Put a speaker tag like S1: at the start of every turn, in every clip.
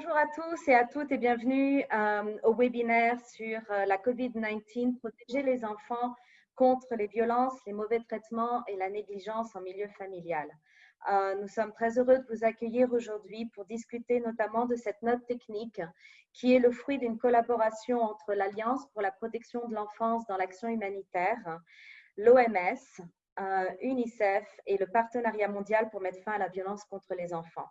S1: Bonjour à tous et à toutes et bienvenue euh, au webinaire sur euh, la COVID-19, protéger les enfants contre les violences, les mauvais traitements et la négligence en milieu familial. Euh, nous sommes très heureux de vous accueillir aujourd'hui pour discuter notamment de cette note technique qui est le fruit d'une collaboration entre l'Alliance pour la protection de l'enfance dans l'action humanitaire, l'OMS, UNICEF et le Partenariat mondial pour mettre fin à la violence contre les enfants.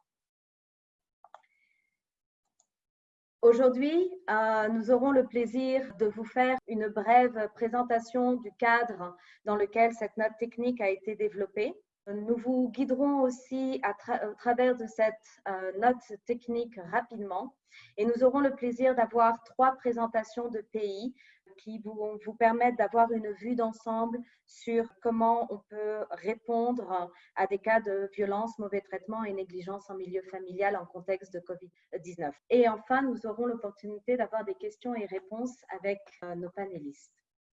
S1: Aujourd'hui, euh, nous aurons le plaisir de vous faire une brève présentation du cadre dans lequel cette note technique a été développée. Nous vous guiderons aussi à au travers de cette euh, note technique rapidement et nous aurons le plaisir d'avoir trois présentations de pays qui vont vous permettre d'avoir une vue d'ensemble sur comment on peut répondre à des cas de violence, mauvais traitement et négligence en milieu familial en contexte de COVID-19. Et enfin, nous aurons l'opportunité d'avoir des questions et réponses avec euh, nos panélistes.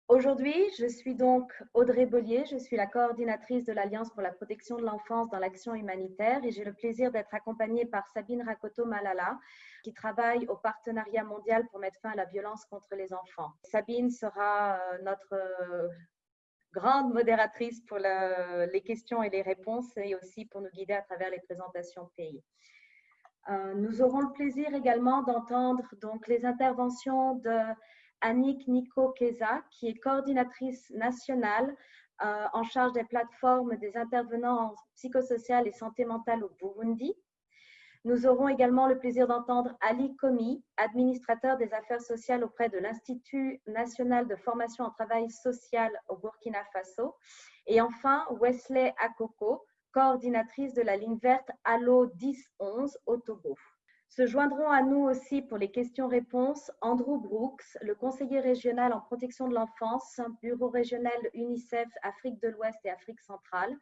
S1: Aujourd'hui, je suis donc Audrey Bollier, je suis la coordinatrice de l'Alliance pour la protection de l'enfance dans l'action humanitaire et j'ai le plaisir d'être accompagnée par Sabine Rakoto Malala qui travaille au partenariat mondial pour mettre fin à la violence contre les enfants. Sabine sera euh, notre euh, grande modératrice pour les questions et les réponses et aussi pour nous guider à travers les présentations pays. Euh, nous aurons le plaisir également d'entendre donc les interventions de Annick Nico Keza, qui est coordinatrice nationale euh, en charge des plateformes des intervenants en psychosocial et santé mentale au Burundi. Nous aurons également le plaisir d'entendre Ali Komi, administrateur des affaires sociales auprès de l'Institut national de formation en travail social au Burkina Faso. Et enfin, Wesley Akoko, coordinatrice de la ligne verte Allo 1011 au Togo. Se joindront à nous aussi pour les questions-réponses Andrew Brooks, le conseiller régional en protection de l'enfance, bureau régional UNICEF Afrique de l'Ouest et Afrique centrale.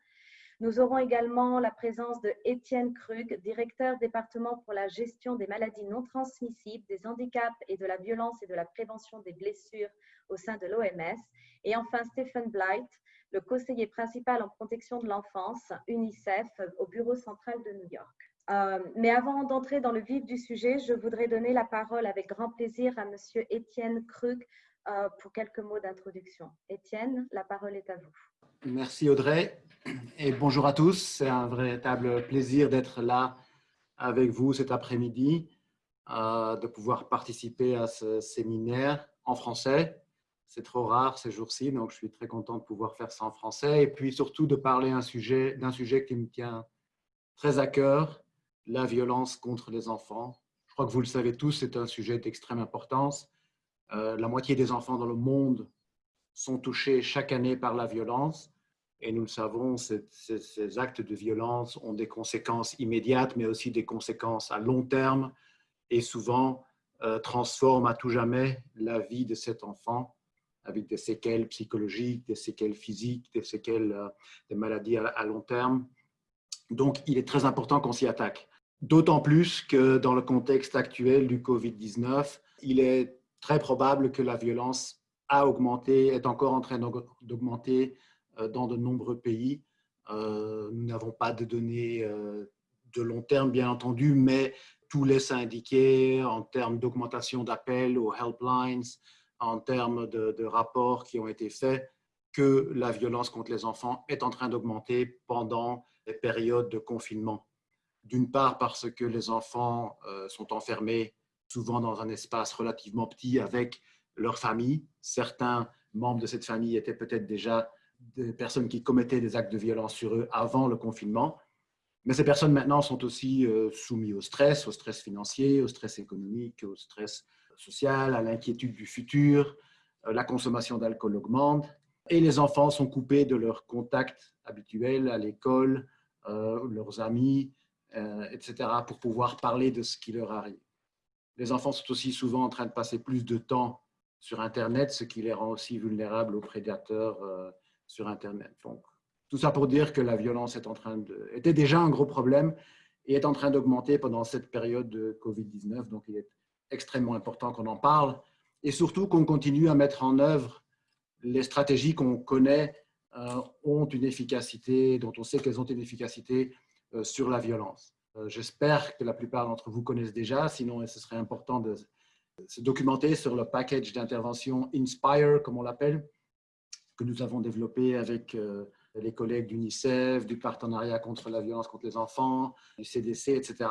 S1: Nous aurons également la présence de Étienne Krug, directeur département pour la gestion des maladies non transmissibles, des handicaps et de la violence et de la prévention des blessures au sein de l'OMS. Et enfin, Stephen Blight, le conseiller principal en protection de l'enfance, UNICEF, au bureau central de New York. Euh, mais avant d'entrer dans le vif du sujet, je voudrais donner la parole avec grand plaisir à Monsieur Étienne Krug euh, pour quelques mots d'introduction. Étienne, la parole est à vous.
S2: Merci Audrey et bonjour à tous. C'est un véritable plaisir d'être là avec vous cet après-midi, euh, de pouvoir participer à ce séminaire en français. C'est trop rare ces jours-ci, donc je suis très content de pouvoir faire ça en français et puis surtout de parler d'un sujet, sujet qui me tient très à cœur, la violence contre les enfants. Je crois que vous le savez tous, c'est un sujet d'extrême importance. Euh, la moitié des enfants dans le monde sont touchés chaque année par la violence. Et nous le savons, ces, actes de violence ont des conséquences immédiates, mais aussi des conséquences à long terme et souvent euh, transforment à tout jamais la vie de cet enfant avec des séquelles psychologiques, des séquelles physiques, des séquelles euh, des maladies à long terme. Donc, il est très important qu'on s'y attaque. D'autant plus que dans le contexte actuel du COVID-19, il est très probable que la violence a augmenté, est encore en train d'augmenter euh, dans de nombreux pays. Euh, nous n'avons pas de données euh, de long terme, bien entendu, mais tout laisse indiquer en termes d'augmentation d'appels aux helplines, en termes de, de, rapports qui ont été faits, que la violence contre les enfants est en train d'augmenter pendant les périodes de confinement. D'une part parce que les enfants euh, sont enfermés souvent dans un espace relativement petit avec leur famille. Certains membres de cette famille étaient peut-être déjà des personnes qui commettaient des actes de violence sur eux avant le confinement. Mais ces personnes maintenant sont aussi euh, soumises au stress, au stress financier, au stress économique, au stress social, à l'inquiétude du futur. Euh, la consommation d'alcool augmente et les enfants sont coupés de leurs contacts habituels à l'école, leurs amis, euh, etc., pour pouvoir parler de ce qui leur arrive. Les enfants sont aussi souvent en train de passer plus de temps sur Internet, ce qui les rend aussi vulnérables aux prédateurs euh, sur Internet. Donc, tout ça pour dire que la violence est en train était déjà un gros problème et est en train d'augmenter pendant cette période de COVID-19. Donc, il est extrêmement important qu'on en parle et surtout qu'on continue à mettre en œuvre les stratégies qu'on connaît euh, ont une efficacité, dont on sait qu'elles ont une efficacité sur la violence. Euh, J'espère que la plupart d'entre vous connaissent déjà, sinon ce serait important de se documenter sur le package d'intervention Inspire, comme on l'appelle, que nous avons développé avec euh, les collègues d'UNICEF, du partenariat contre la violence contre les enfants, du CDC, etc.,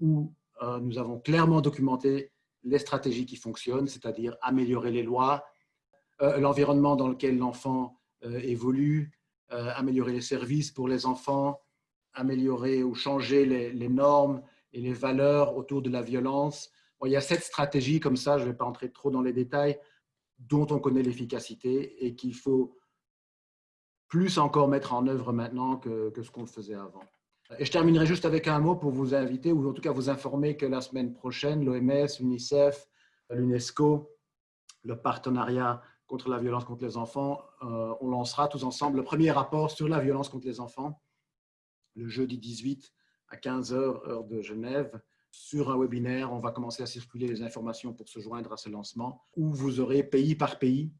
S2: où euh, nous avons clairement documenté les stratégies qui fonctionnent, c'est-à-dire améliorer les lois, euh, l'environnement dans lequel l'enfant évolue, améliorer les services pour les enfants, améliorer ou changer les, normes et les valeurs autour de la violence. Bon, il y a sept stratégies comme ça, je ne vais pas entrer trop dans les détails, dont on connaît l'efficacité et qu'il faut plus encore mettre en œuvre maintenant que, ce qu'on faisait avant. Et je terminerai juste avec un mot pour vous inviter, ou en tout cas vous informer que la semaine prochaine, l'OMS, l'UNICEF, l'UNESCO, le partenariat contre la violence contre les enfants, euh, on lancera tous ensemble le premier rapport sur la violence contre les enfants le jeudi 18 à 15h, heure de Genève, sur un webinaire. On va commencer à circuler les informations pour se joindre à ce lancement, où vous aurez pays par pays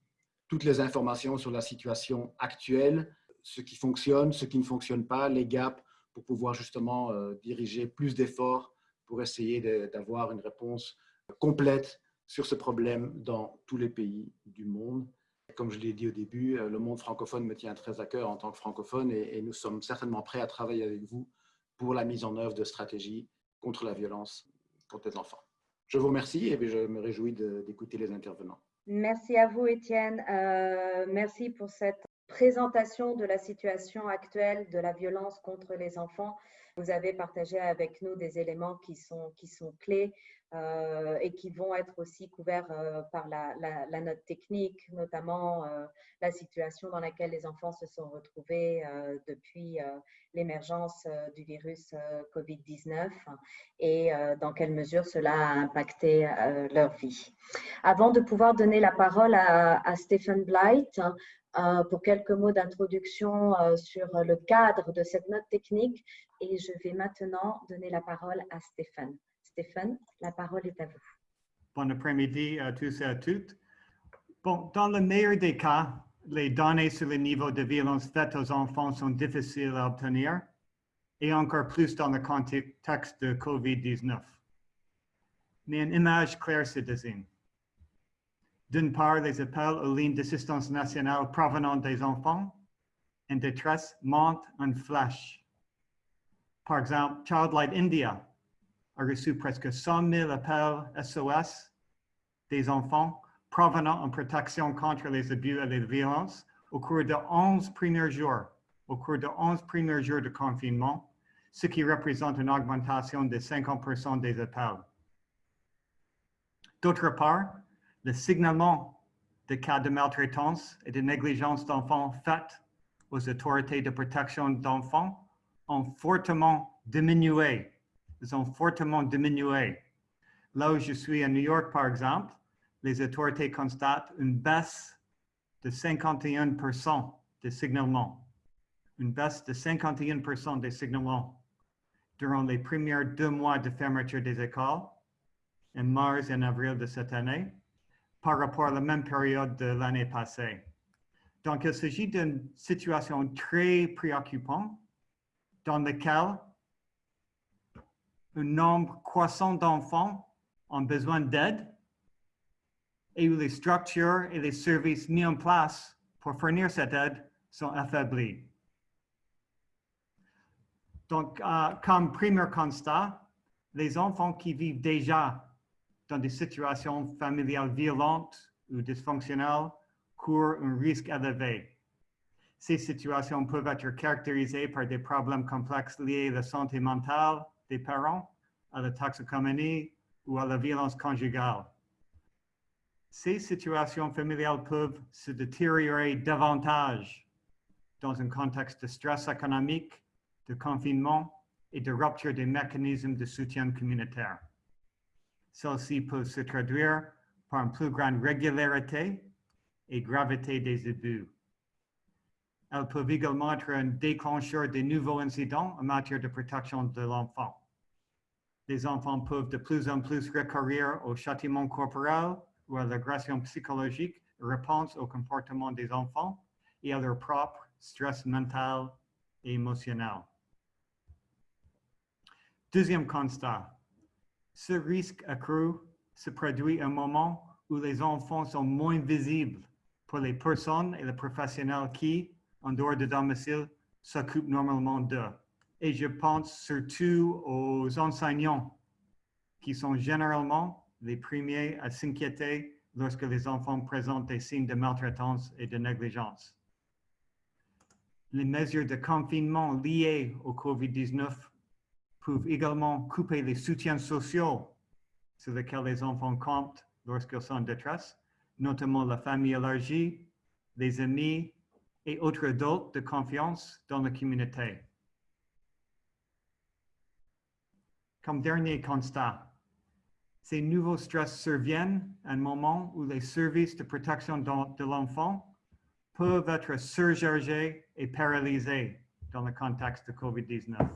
S2: toutes les informations sur la situation actuelle, ce qui fonctionne, ce qui ne fonctionne pas, les gaps, pour pouvoir justement euh, diriger plus d'efforts pour essayer d'avoir une réponse complète sur ce problème dans tous les pays du monde. Comme je l'ai dit au début, euh, le monde francophone me tient très à cœur en tant que francophone et, nous sommes certainement prêts à travailler avec vous pour la mise en œuvre de stratégies contre la violence contre les enfants. Je vous remercie et je me réjouis d'écouter les intervenants.
S1: Merci à vous, Étienne. Euh, merci pour cette présentation de la situation actuelle de la violence contre les enfants. Vous avez partagé avec nous des éléments qui sont, qui sont clés euh, et qui vont être aussi couverts euh, par la, note technique, notamment euh, la situation dans laquelle les enfants se sont retrouvés depuis l'émergence du virus COVID-19 et dans quelle mesure cela a impacté leur vie. Avant de pouvoir donner la parole à, à Stephen Blight, pour quelques mots d'introduction sur le cadre de cette note technique et je vais maintenant donner la parole à Stéphane. Stéphane, la parole est à vous.
S3: Bon après-midi à tous et à toutes. Dans le meilleur des cas, les données sur le niveau de violence faite aux enfants sont difficiles à obtenir, et encore plus dans le contexte de COVID-19. Mais une image claire se dessine. D'une part, les appels aux lignes d'assistance nationale provenant des enfants en détresse montent en flash. Par exemple, Childlight India a reçu presque 100 000 appels SOS des enfants provenant en protection contre les abus et les violences au cours de 11 premiers jours, au cours de 11 premiers jours de confinement, ce qui représente une augmentation de 50% des appels. D'autre part, le signalement de cas de maltraitance et de négligence d'enfants faites aux autorités de protection d'enfants ont fortement diminué. Ont fortement diminué. Là où je suis à New York, par exemple, les autorités constatent une baisse de 51% des signalements. Une baisse de 51% des signalements durant les premiers deux mois de fermeture des écoles, en mars et en avril de cette année, par rapport à la même période de l'année passée. Donc, il s'agit d'une situation très préoccupante dans laquelle un nombre croissant d'enfants ont besoin d'aide et où les structures et les services mis en place pour fournir cette aide sont affaiblis. Donc, euh, comme premier constat, les enfants qui vivent déjà dans des situations familiales violentes ou dysfonctionnelles courent un risque élevé. Ces situations peuvent être caractérisées par des problèmes complexes liés à la santé mentale des parents, à la toxicomanie ou à la violence conjugale ces situations familiales peuvent se détériorer davantage dans un contexte de stress économique, de confinement et de rupture des mécanismes de soutien communautaire. Celles-ci peuvent se traduire par une plus grande régularité et gravité des abus. Elles peuvent également être un déclencheur de nouveaux incidents en matière de protection de l'enfant. Les enfants peuvent de plus en plus recourir au châtiment corporel ou à l'agression psychologique réponse au comportement des enfants et à leur propre stress mental et émotionnel. Deuxième constat, ce risque accru se produit à un moment où les enfants sont moins visibles pour les personnes et les professionnels qui, en dehors de domicile, s'occupent normalement d'eux. Et je pense surtout aux enseignants qui sont généralement les premiers à s'inquiéter lorsque les enfants présentent des signes de maltraitance et de négligence. Les mesures de confinement liées au COVID-19 peuvent également couper les soutiens sociaux sur lesquels les enfants comptent lorsqu'ils sont en détresse, notamment la famille élargie, les amis et autres adultes de confiance dans la communauté. Comme dernier constat, ces nouveaux stress surviennent à un moment où les services de protection de l'enfant peuvent être surchargés et paralysés dans le contexte de COVID-19.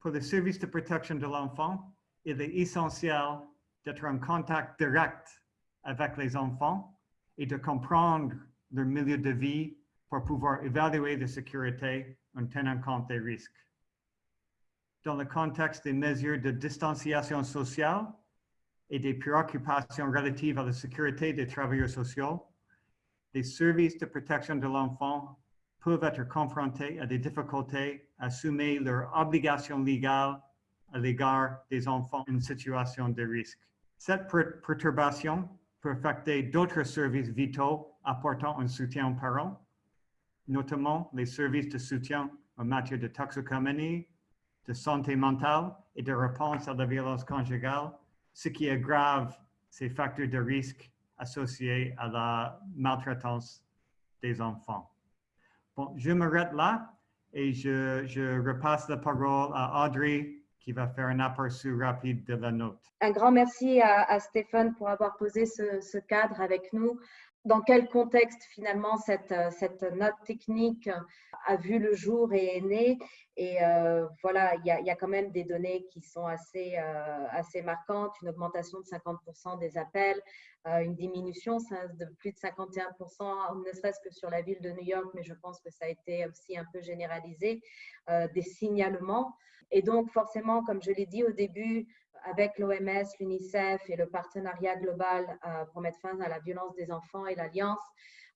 S3: Pour les services de protection de l'enfant, il est essentiel d'être en contact direct avec les enfants et de comprendre leur milieu de vie pour pouvoir évaluer la sécurité en tenant compte des risques dans le contexte des mesures de distanciation sociale et des préoccupations relatives à la sécurité des travailleurs sociaux, les services de protection de l'enfant peuvent être confrontés à des difficultés à assumer leurs obligations légales à l'égard des enfants en situation de risque. Cette perturbation peut affecter d'autres services vitaux apportant un soutien aux parents, notamment les services de soutien en matière de toxicomanie, de santé mentale et de réponse à la violence conjugale, ce qui aggrave ces facteurs de risque associés à la maltraitance des enfants. Bon, je m'arrête là et je, je, repasse la parole à Audrey qui va faire un aperçu rapide de la note.
S1: Un grand merci à, Stéphane pour avoir posé ce cadre avec nous dans quel contexte finalement cette, euh, cette, note technique a vu le jour et est née. Et euh, voilà, il y, a, quand même des données qui sont assez, euh, assez marquantes, une augmentation de 50% des appels, une diminution de plus de 51%, ne serait-ce que sur la ville de New York, mais je pense que ça a été aussi un peu généralisé, des signalements. Et donc forcément, comme je l'ai dit au début, avec l'OMS, l'UNICEF et le partenariat global euh, pour mettre fin à la violence des enfants et l'Alliance,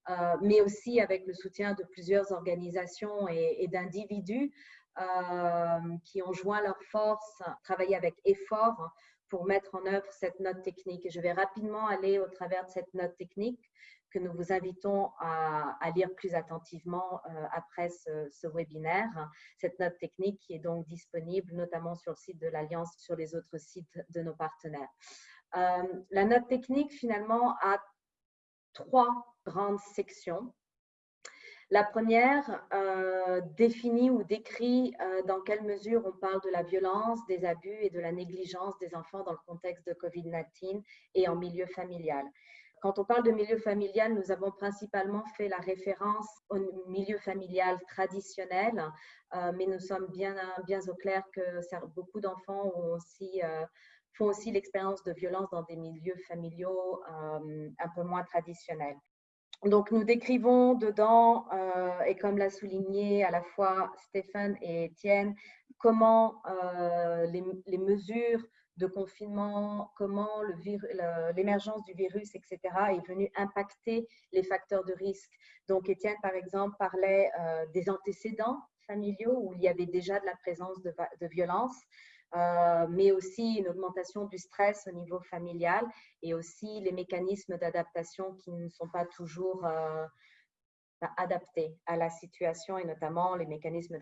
S1: euh, mais aussi avec le soutien de plusieurs organisations et, d'individus euh, qui ont joint leurs forces, travaillé avec effort pour mettre en œuvre cette note technique. Je vais rapidement aller au travers de cette note technique que nous vous invitons à, lire plus attentivement euh, après ce, webinaire. Cette note technique qui est donc disponible notamment sur le site de l'Alliance, sur les autres sites de nos partenaires. Euh, la note technique, finalement, a trois grandes sections. La première euh, définit ou décrit dans quelle mesure on parle de la violence, des abus et de la négligence des enfants dans le contexte de COVID-19 et en milieu familial. Quand on parle de milieu familial, nous avons principalement fait la référence au milieu familial traditionnel, euh, mais nous sommes bien, bien au clair que beaucoup d'enfants euh, font aussi l'expérience de violence dans des milieux familiaux euh, un peu moins traditionnels. Donc, nous décrivons dedans, et comme l'a souligné à la fois Stéphane et Étienne, comment les, mesures de confinement, comment l'émergence du virus, etc., est venue impacter les facteurs de risque. Donc, Étienne, par exemple, parlait euh, des antécédents familiaux où il y avait déjà de la présence de, violence. Euh, mais aussi une augmentation du stress au niveau familial et aussi les mécanismes d'adaptation qui ne sont pas toujours euh, adaptés à la situation et notamment les mécanismes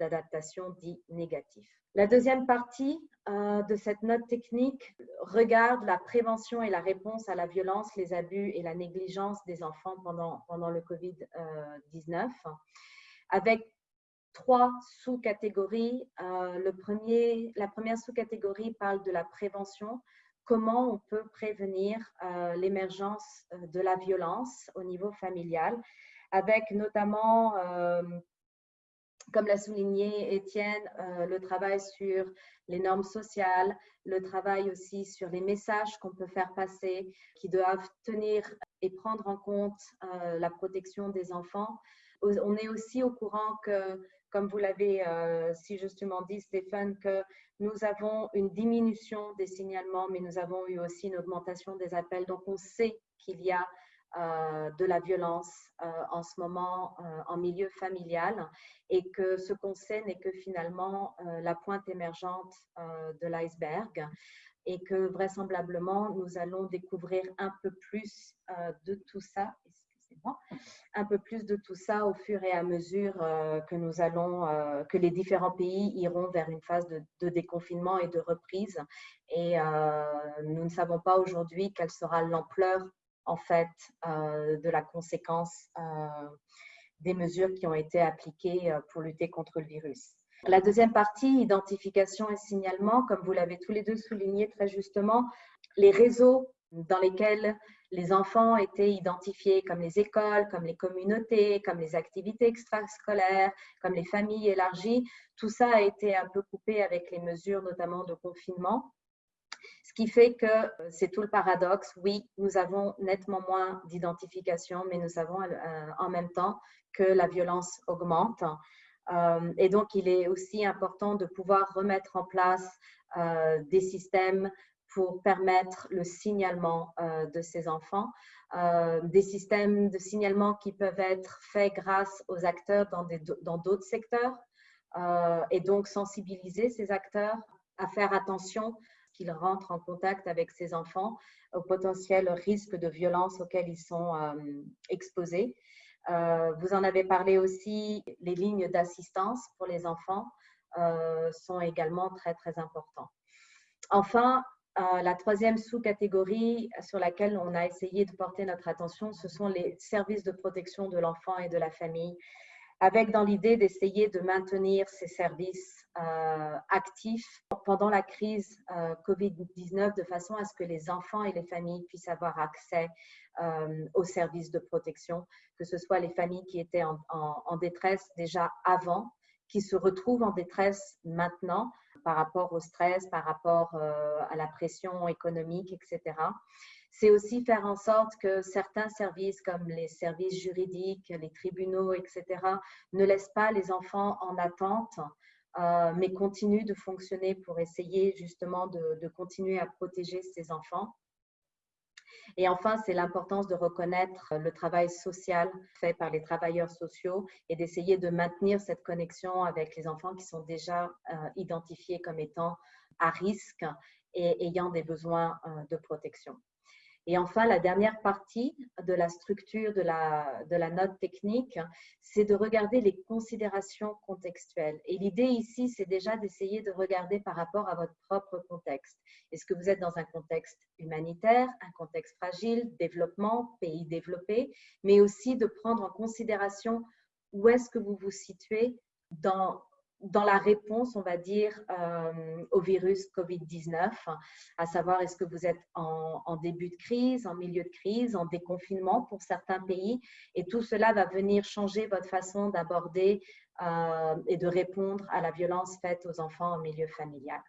S1: d'adaptation dits négatifs. La deuxième partie euh, de cette note technique regarde la prévention et la réponse à la violence, les abus et la négligence des enfants pendant, pendant le COVID-19 avec trois sous-catégories. Euh, la première sous-catégorie parle de la prévention, comment on peut prévenir euh, l'émergence euh, de la violence au niveau familial, avec notamment, euh, comme l'a souligné Étienne, euh, le travail sur les normes sociales, le travail aussi sur les messages qu'on peut faire passer, qui doivent tenir et prendre en compte euh, la protection des enfants. On est aussi au courant que comme vous l'avez si justement dit, Stéphane, que nous avons une diminution des signalements, mais nous avons eu aussi une augmentation des appels. Donc, on sait qu'il y a euh, de la violence euh, en ce moment euh, en milieu familial et que ce qu'on sait n'est que finalement la pointe émergente de l'iceberg et que vraisemblablement nous allons découvrir un peu plus de tout ça, un peu plus de tout ça au fur et à mesure que nous allons, que les différents pays iront vers une phase de déconfinement et de reprise. Et nous ne savons pas aujourd'hui quelle sera l'ampleur en fait euh, de la conséquence euh, des mesures qui ont été appliquées euh, pour lutter contre le virus. La deuxième partie, identification et signalement, comme vous l'avez tous les deux souligné très justement, les réseaux dans lesquels les enfants étaient identifiés comme les écoles, comme les communautés, comme les activités extrascolaires, comme les familles élargies, tout ça a été un peu coupé avec les mesures notamment de confinement. Ce qui fait que euh, c'est tout le paradoxe. Oui, nous avons nettement moins d'identification, mais nous savons euh, en même temps que la violence augmente. Euh, et donc, il est aussi important de pouvoir remettre en place des systèmes pour permettre le signalement de ces enfants, des systèmes de signalement qui peuvent être faits grâce aux acteurs dans d'autres secteurs, et donc sensibiliser ces acteurs à faire attention qu'ils rentrent en contact avec ces enfants au potentiel risque de violence auquel ils sont euh, exposés. Euh, vous en avez parlé aussi, les lignes d'assistance pour les enfants euh, sont également très, très importants. Enfin, la troisième sous-catégorie sur laquelle on a essayé de porter notre attention, ce sont les services de protection de l'enfant et de la famille, avec dans l'idée d'essayer de maintenir ces services euh, actifs pendant la crise euh, Covid-19 de façon à ce que les enfants et les familles puissent avoir accès euh, aux services de protection, que ce soit les familles qui étaient en, détresse déjà avant, qui se retrouvent en détresse maintenant par rapport au stress, par rapport à la pression économique, etc c'est aussi faire en sorte que certains services comme les services juridiques, les tribunaux, etc., ne laissent pas les enfants en attente euh, mais continue de fonctionner pour essayer justement de, continuer à protéger ces enfants. Et enfin, c'est l'importance de reconnaître le travail social fait par les travailleurs sociaux et d'essayer de maintenir cette connexion avec les enfants qui sont déjà euh, identifiés comme étant à risque et ayant des besoins euh, de protection. Et enfin, la dernière partie de la structure de la, note technique, c'est de regarder les considérations contextuelles. Et l'idée ici, c'est déjà d'essayer de regarder par rapport à votre propre contexte. Est-ce que vous êtes dans un contexte humanitaire, un contexte fragile, développement, pays développé, mais aussi de prendre en considération où est-ce que vous vous situez dans dans la réponse, on va dire, euh, au virus COVID-19, à savoir est-ce que vous êtes en, début de crise, en milieu de crise, en déconfinement pour certains pays, et tout cela va venir changer votre façon d'aborder euh, et de répondre à la violence faite aux enfants en milieu familial.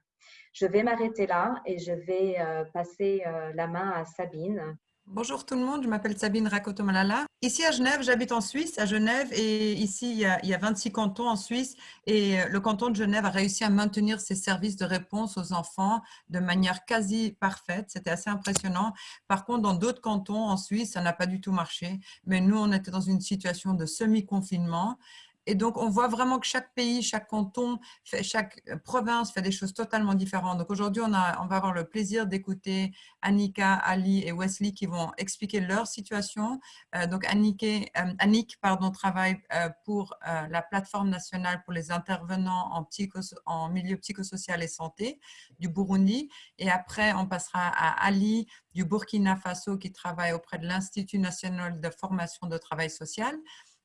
S1: Je vais m'arrêter là et je vais euh, passer la main à Sabine
S4: Bonjour tout le monde, je m'appelle Sabine Rakotomalala. Ici à Genève, j'habite en Suisse, à Genève, et ici il y, a, 26 cantons en Suisse, et euh, le canton de Genève a réussi à maintenir ses services de réponse aux enfants de manière quasi parfaite. C'était assez impressionnant. Par contre, dans d'autres cantons en Suisse, ça n'a pas du tout marché, mais nous, on était dans une situation de semi-confinement et donc, on voit vraiment que chaque pays, chaque canton, chaque euh, province fait des choses totalement différentes. Donc, aujourd'hui, on, on, va avoir le plaisir d'écouter Annika, Ali et Wesley qui vont expliquer leur situation. Euh, donc, euh, Annick pardon, travaille pour la plateforme nationale pour les intervenants en, en milieu psychosocial et santé du Burundi. Et après, on passera à Ali du Burkina Faso qui travaille auprès de l'Institut national de formation de travail social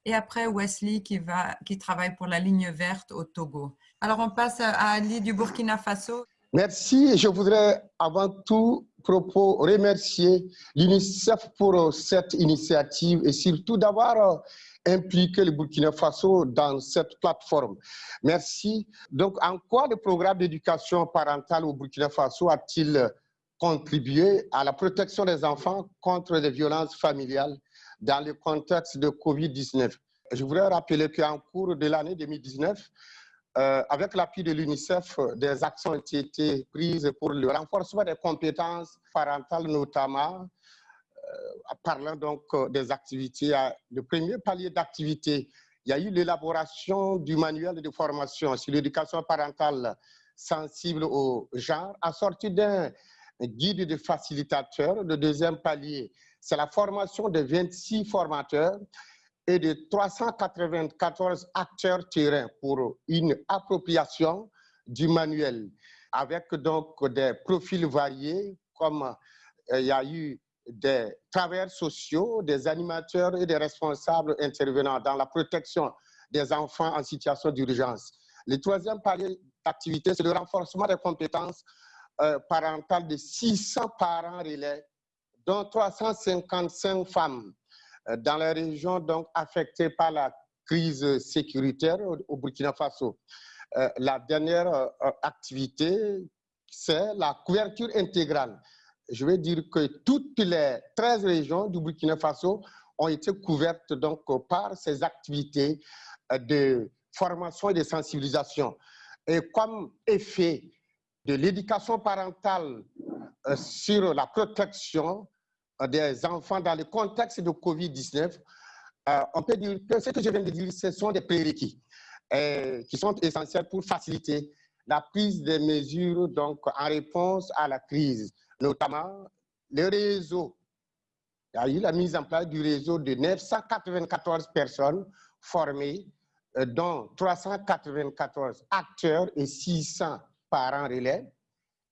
S4: et après Wesley qui, va, qui travaille pour la ligne verte au Togo. Alors on passe à Ali du Burkina Faso.
S5: Merci. Je voudrais avant tout propos remercier l'UNICEF pour cette initiative et surtout d'avoir impliqué le Burkina Faso dans cette plateforme. Merci. Donc, en quoi le programme d'éducation parentale au Burkina Faso a-t-il contribué à la protection des enfants contre les violences familiales? Dans le contexte de COVID-19. Je voudrais rappeler qu'en cours de l'année 2019, euh, avec l'appui de l'UNICEF, des actions ont été prises pour le renforcement des compétences parentales, notamment, euh, parlant donc euh, des activités. Le premier palier d'activité, il y a eu l'élaboration du manuel de formation sur l'éducation parentale sensible au genre, assorti d'un guide de facilitateur. Le deuxième palier, c'est la formation de 26 formateurs et de 394 acteurs terrain pour une appropriation du manuel avec donc des profils variés comme euh, il y a eu des travailleurs sociaux, des animateurs et des responsables intervenant dans la protection des enfants en situation d'urgence. Le troisième palier d'activité, c'est le renforcement des compétences euh, parentales de 600 parents relais, dont 355 femmes euh, dans les régions donc affectées par la crise sécuritaire au, Burkina Faso. Euh, la dernière euh, activité, c'est la couverture intégrale. Je veux dire que toutes les 13 régions du Burkina Faso ont été couvertes donc par ces activités de formation et de sensibilisation. Et comme effet de l'éducation parentale sur la protection des enfants dans le contexte de Covid-19, euh, on peut dire que ce que je viens de dire, ce sont des prérequis euh, qui sont essentiels pour faciliter la prise des mesures donc, en réponse à la crise, notamment le réseau. Il y a eu la mise en place du réseau de 994 personnes formées, dont 394 acteurs et 600 parents relais,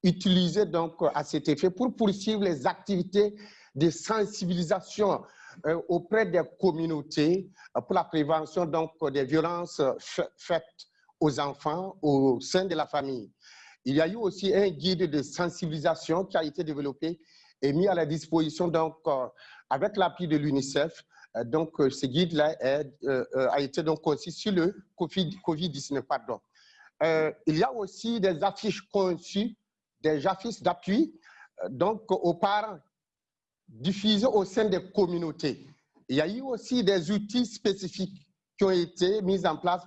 S5: utilisés donc à cet effet pour poursuivre les activités de sensibilisation euh, auprès des communautés euh, pour la prévention donc, des violences faites aux enfants au sein de la famille. Il y a eu aussi un guide de sensibilisation qui a été développé et mis à la disposition donc, euh, avec l'appui de l'UNICEF. Donc, ce guide-là a été donc conçu sur le COVID-19. pardon. il y a aussi des affiches conçues, des affiches d'appui donc aux parents diffusés au sein des communautés. Il y a eu aussi des outils spécifiques qui ont été mis en place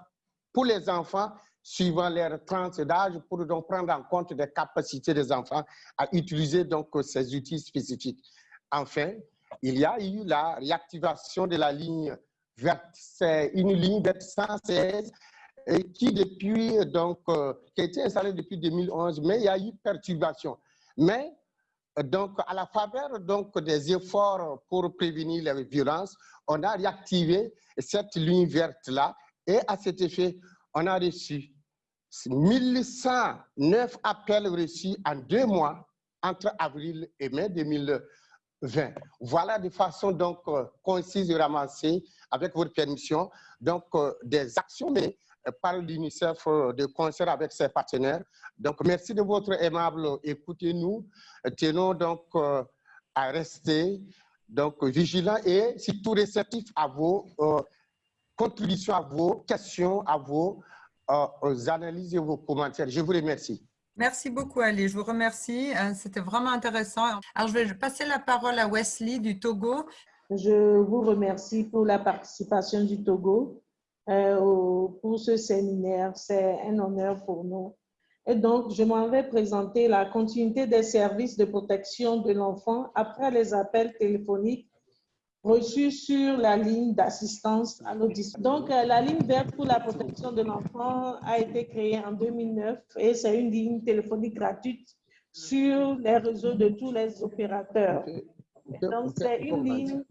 S5: pour les enfants suivant leur tranche d'âge pour donc prendre en compte des capacités des enfants à utiliser donc ces outils spécifiques. Enfin, il y a eu la réactivation de la ligne verte. C'est une ligne verte 116 qui depuis donc euh, qui a été installée depuis 2011, mais il y a eu perturbation. Mais donc, à la faveur donc, des efforts pour prévenir les violences, on a réactivé cette ligne verte-là et à cet effet, on a reçu 1109 appels reçus en deux mois entre avril et mai 2020. Voilà de façon donc concise et ramassée, avec votre permission, donc des actions par l'UNICEF de concert avec ses partenaires. Donc, merci de votre aimable écoutez-nous. Tenons donc euh, à rester donc, vigilants et surtout réceptifs à vos euh, contributions, à vos questions, à vos euh, analyses et vos commentaires. Je vous remercie.
S4: Merci beaucoup, Ali. Je vous remercie. C'était vraiment intéressant. Alors, je vais passer la parole à Wesley du Togo.
S6: Je vous remercie pour la participation du Togo. Euh, pour ce séminaire. C'est un honneur pour nous. Et donc, je m'en vais présenter la continuité des services de protection de l'enfant après les appels téléphoniques reçus sur la ligne d'assistance à l'audition. Donc, euh, la ligne verte pour la protection de l'enfant a été créée en 2009 et c'est une ligne téléphonique gratuite sur les réseaux de tous les opérateurs. Donc, c'est une ligne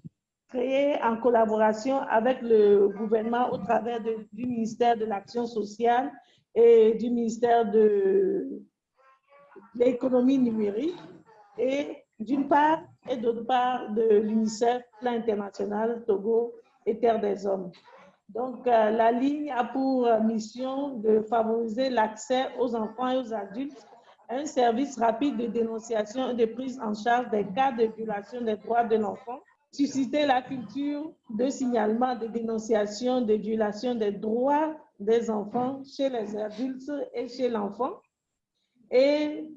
S6: créé en collaboration avec le gouvernement au travers du ministère de l'Action sociale et du ministère de l'économie numérique et d'une part et d'autre part de l'UNICEF, Plan international Togo et Terre des Hommes. Donc, euh, la ligne a pour mission de favoriser l'accès aux enfants et aux adultes à un service rapide de dénonciation et de prise en charge des cas de violation des droits de l'enfant susciter la culture de signalement, de dénonciation, de violation des droits des enfants chez les adultes et chez l'enfant et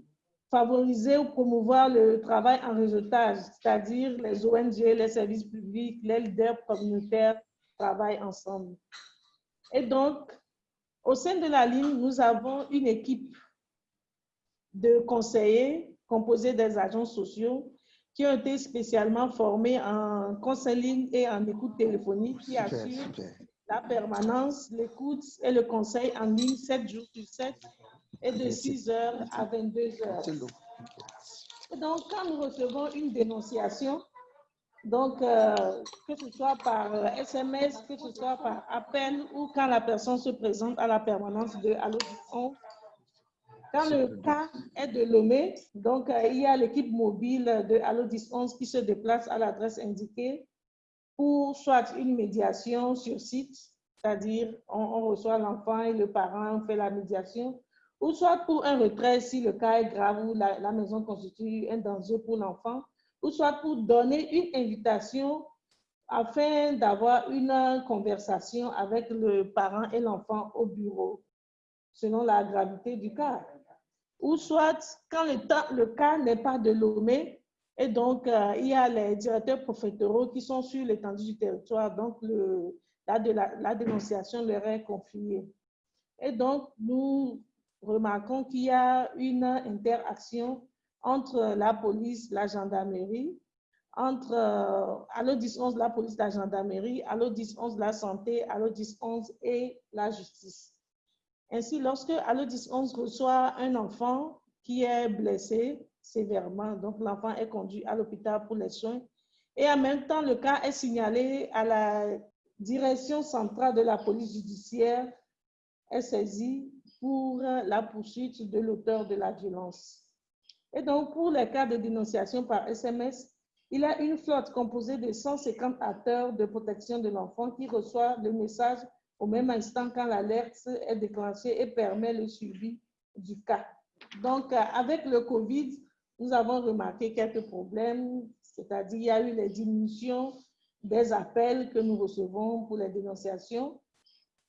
S6: favoriser ou promouvoir le travail en réseautage, c'est-à-dire les ONG, les services publics, les leaders communautaires travaillent ensemble. Et donc, au sein de la ligne, nous avons une équipe de conseillers composée des agents sociaux qui ont été spécialement formés en conseil et en écoute téléphonique qui assurent la permanence, l'écoute et le conseil en ligne 7 jours sur 7 et de 6 heures à 22 heures. Donc, quand nous recevons une dénonciation, donc, euh, que ce soit par SMS, que ce soit par appel ou quand la personne se présente à la permanence de Allo quand le cas est de Lomé, donc euh, il y a l'équipe mobile de Allo 11 qui se déplace à l'adresse indiquée pour soit une médiation sur site, c'est-à-dire on, reçoit l'enfant et le parent fait la médiation, ou soit pour un retrait si le cas est grave ou la, la maison constitue un danger pour l'enfant, ou soit pour donner une invitation afin d'avoir une conversation avec le parent et l'enfant au bureau, selon la gravité du cas. Ou soit, quand le, cas n'est pas de Lomé, et donc euh, il y a les directeurs préfectoraux qui sont sur l'étendue du territoire, donc la, dénonciation leur est confiée. Et donc, nous remarquons qu'il y a une interaction entre la police, la gendarmerie, entre euh, Allo 1011, la police, la gendarmerie, Allo 1011, la santé, Allo 1011 et la justice. Ainsi, lorsque Allo 1011 reçoit un enfant qui est blessé sévèrement, donc l'enfant est conduit à l'hôpital pour les soins, et en même temps, le cas est signalé à la direction centrale de la police judiciaire, est saisie pour la poursuite de l'auteur de la violence. Et donc, pour les cas de dénonciation par SMS, il a une flotte composée de 150 acteurs de protection de l'enfant qui reçoivent le message au même instant quand l'alerte est déclenchée et permet le suivi du cas. Donc, avec le COVID, nous avons remarqué quelques problèmes, c'est-à-dire il y a eu les diminutions des appels que nous recevons pour les dénonciations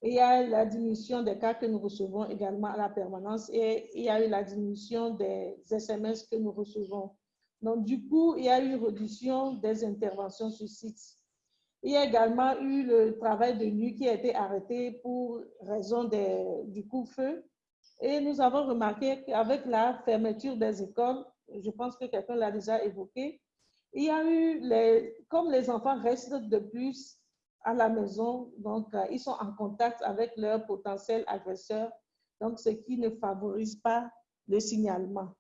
S6: il y a la diminution des cas que nous recevons également à la permanence et il y a eu la diminution des SMS que nous recevons. Donc, du coup, il y a eu une réduction des interventions sur site. Il y a également eu le travail de nuit qui a été arrêté pour raison des, du coup-feu. Et nous avons remarqué qu'avec la fermeture des écoles, je pense que quelqu'un l'a déjà évoqué, il y a eu, les, comme les enfants restent de plus à la maison, donc euh, ils sont en contact avec leurs potentiels agresseurs, donc ce qui ne favorise pas le signalement.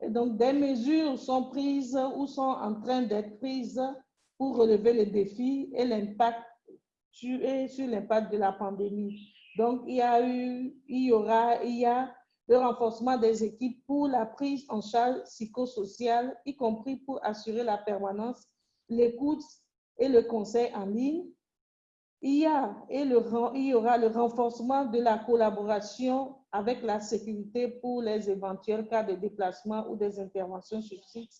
S6: Et donc des mesures sont prises ou sont en train d'être prises pour relever le défi et l'impact sur l'impact de la pandémie. Donc il y a eu, il y aura, il y a le renforcement des équipes pour la prise en charge psychosociale, y compris pour assurer la permanence, l'écoute et le conseil en ligne, il y, a, et le, il y aura le renforcement de la collaboration avec la sécurité pour les éventuels cas de déplacement ou des interventions sur site,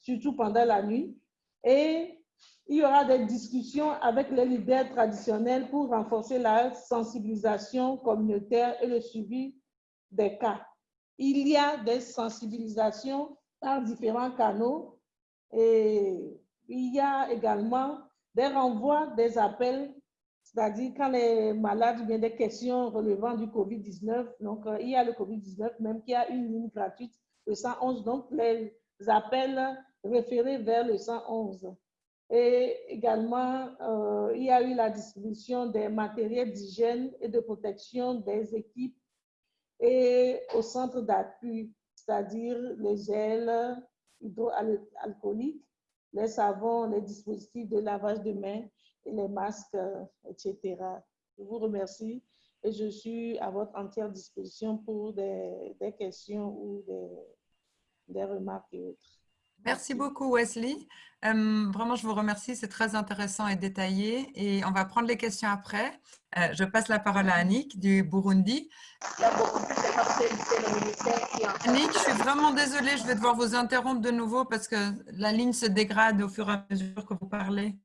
S6: surtout pendant la nuit. Et il y aura des discussions avec les leaders traditionnels pour renforcer la sensibilisation communautaire et le suivi des cas. Il y a des sensibilisations par différents canaux et il y a également des renvois des appels c'est-à-dire quand les malades viennent des questions relevant du COVID-19, donc euh, il y a le COVID-19, même qu'il y a une ligne gratuite, le 111, donc les appels référés vers le 111. Et également, euh, il y a eu la distribution des matériels d'hygiène et de protection des équipes et au centre d'appui, c'est-à-dire les gels hydroalcooliques, les savons, les dispositifs de lavage de mains les masques, euh, etc. Je vous remercie et je suis à votre entière disposition pour des, questions ou des, remarques et autres.
S4: Merci, beaucoup Wesley. Euh, vraiment, je vous remercie, c'est très intéressant et détaillé. Et on va prendre les questions après. Euh, je passe la parole à Annick du Burundi. Annick, je suis vraiment désolée, je vais devoir vous interrompre de nouveau parce que la ligne se dégrade au fur et à mesure que vous parlez.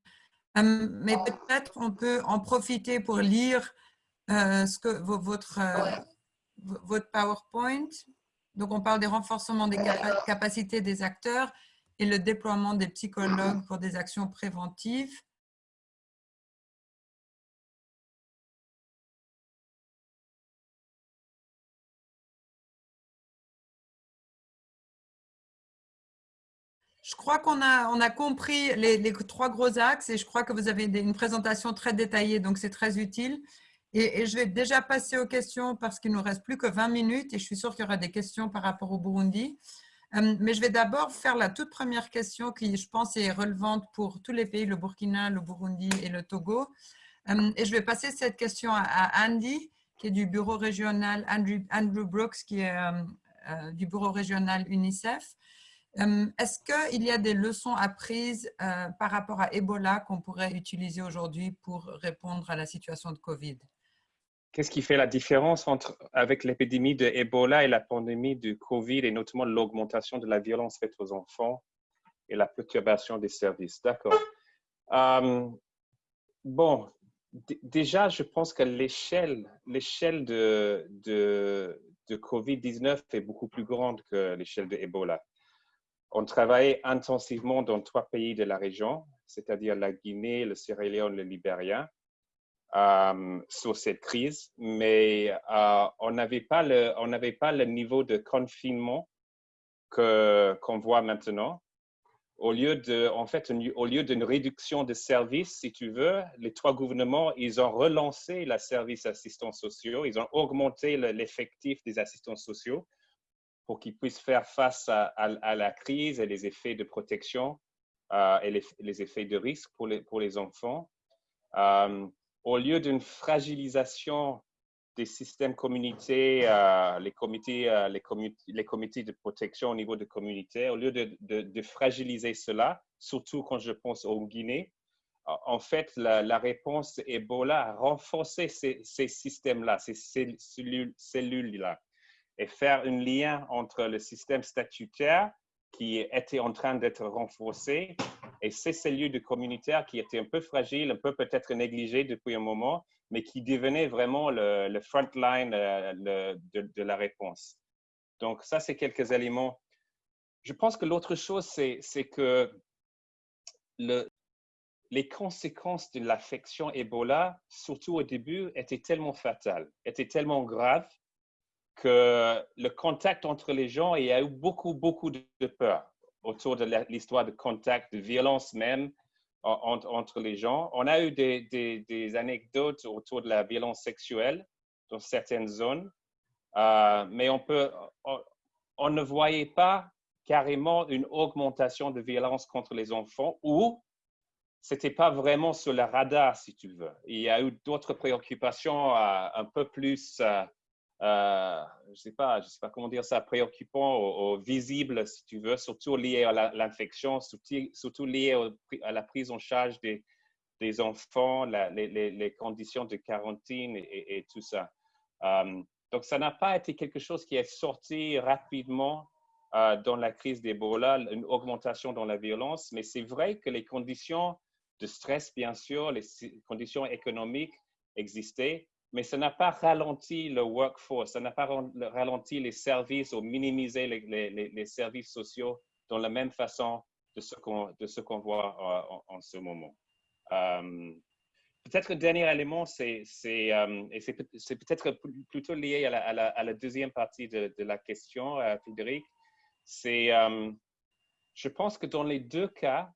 S4: Euh, mais peut-être on peut en profiter pour lire euh, ce que, votre, euh, votre PowerPoint. Donc, on parle des renforcements des capacités des acteurs et le déploiement des psychologues pour des actions préventives. Je crois qu'on a, compris les, trois gros axes et je crois que vous avez une présentation très détaillée, donc c'est très utile. Et, je vais déjà passer aux questions parce qu'il nous reste plus que 20 minutes et je suis sûre qu'il y aura des questions par rapport au Burundi. Euh, mais je vais d'abord faire la toute première question qui, je pense, est relevante pour tous les pays, le Burkina, le Burundi et le Togo. Euh, et je vais passer cette question à Andy, qui est du bureau régional, Andrew, Brooks, qui est euh, du bureau régional UNICEF. Est-ce qu'il y a des leçons apprises par rapport à Ebola qu'on pourrait utiliser aujourd'hui pour répondre à la situation de COVID?
S7: Qu'est-ce qui fait la différence entre, avec l'épidémie de Ebola et la pandémie de COVID et notamment l'augmentation de la violence faite aux enfants et la perturbation des services? D'accord. Euh, bon, déjà, je pense que l'échelle, l'échelle de, de, de COVID-19 est beaucoup plus grande que l'échelle de Ebola. On travaille intensivement dans trois pays de la région, c'est-à-dire la Guinée, le Sierra Leone, le Libéria, euh, sur cette crise, mais euh, on n'avait pas, le, on pas le niveau de confinement qu'on voit maintenant. Au lieu de, en fait, au lieu d'une réduction de services, si tu veux, les trois gouvernements, ils ont relancé la service assistants sociaux, ils ont augmenté l'effectif des assistants sociaux pour qu'ils puissent faire face à, la crise et les effets de protection euh, et les, effets de risque pour les, pour les enfants. Au lieu d'une fragilisation des systèmes communautaires, euh, les, comités, les, les, comités de protection au niveau de communauté, au lieu de, fragiliser cela, surtout quand je pense au Guinée, en fait, la, réponse Ebola a renforcé ces, systèmes-là, ces cellules-là. cellules là et faire un lien entre le système statutaire qui était en train d'être renforcé et ces cellules de communautaire qui étaient un peu fragiles, un peu peut-être négligées depuis un moment, mais qui devenaient vraiment le, front line euh, de, la réponse. Donc, ça, c'est quelques éléments. Je pense que l'autre chose, c'est que le, les conséquences de l'affection Ebola, surtout au début, étaient tellement fatales, étaient tellement graves que le contact entre les gens, il y a eu beaucoup, beaucoup de peur autour de l'histoire de contact, de violence même entre les gens. On a eu des, anecdotes autour de la violence sexuelle dans certaines zones, euh, mais on, peut, on, ne voyait pas carrément une augmentation de violence contre les enfants ou c'était pas vraiment sur le radar, si tu veux. Il y a eu d'autres préoccupations euh, un peu plus euh, euh, je ne sais, pas, je sais pas comment dire ça, préoccupant ou, visible, si tu veux, surtout lié à l'infection, surtout, lié à la prise en charge des, enfants, les, conditions de quarantaine et, tout ça. Euh, donc, ça n'a pas été quelque chose qui est sorti rapidement euh, dans la crise d'Ebola, une augmentation dans la violence, mais c'est vrai que les conditions de stress, bien sûr, les conditions économiques existaient mais ça n'a pas ralenti le workforce, ça n'a pas ralenti les services ou minimisé les, services sociaux dans la même façon de ce qu'on voit euh, en, ce moment. Euh, peut-être le dernier élément, c'est euh, peut-être plutôt lié à la, deuxième partie de, de la question, Frédéric. C'est, je pense que dans les deux cas,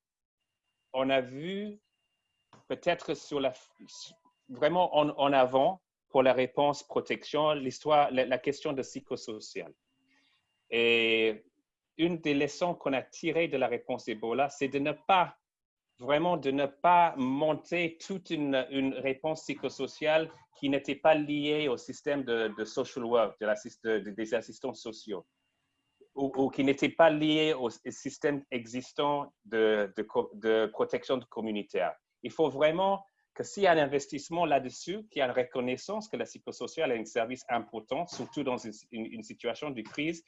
S7: on a vu peut-être sur la, vraiment en, avant pour la réponse protection, l'histoire, la, question de psychosocial. Et une des leçons qu'on a tirées de la réponse Ebola, c'est de ne pas, vraiment de ne pas monter toute une, une réponse psychosociale qui n'était pas liée au système de, social work, de des assistants sociaux, ou, qui n'était pas liée au système existant de, de, de protection communautaire. Il faut vraiment que s'il y a un investissement là-dessus, qu'il y a une reconnaissance que la psychosociale est un service important, surtout dans une, situation de crise,